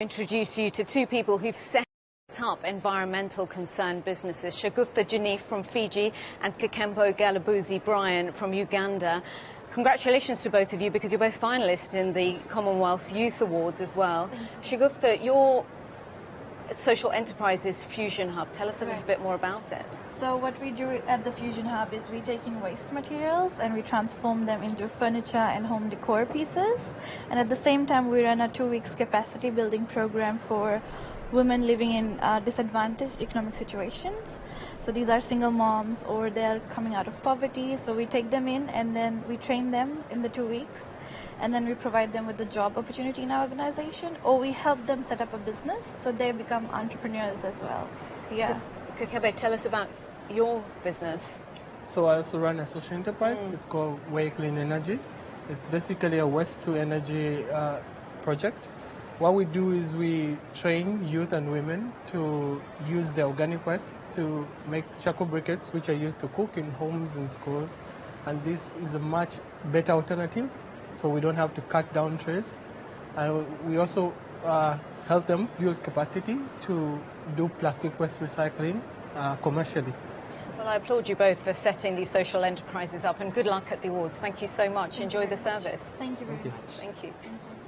introduce you to two people who've set up environmental concern businesses, Shagufta Janif from Fiji and Kakembo Galabuzi Brian from Uganda. Congratulations to both of you because you're both finalists in the Commonwealth Youth Awards as well. Shagufta, your social enterprises Fusion Hub, tell us a little bit more about it. So what we do at the Fusion Hub is we take in waste materials and we transform them into furniture and home decor pieces. And at the same time, we run a two weeks capacity building program for women living in uh, disadvantaged economic situations. So these are single moms or they're coming out of poverty. So we take them in and then we train them in the two weeks. And then we provide them with a job opportunity in our organization or we help them set up a business so they become entrepreneurs as well. Yeah. Kakembo, tell us about your business. So I also run a social enterprise. Mm. It's called Way Clean Energy. It's basically a waste to energy uh, project. What we do is we train youth and women to use the organic waste to make charcoal briquettes, which are used to cook in homes and schools. And this is a much better alternative, so we don't have to cut down trees. And we also uh, help them build capacity to do plastic waste recycling uh, commercially. Well, I applaud you both for setting these social enterprises up and good luck at the awards. Thank you so much. Enjoy the service. Thank you very Thank you. much. Thank you. Thank you.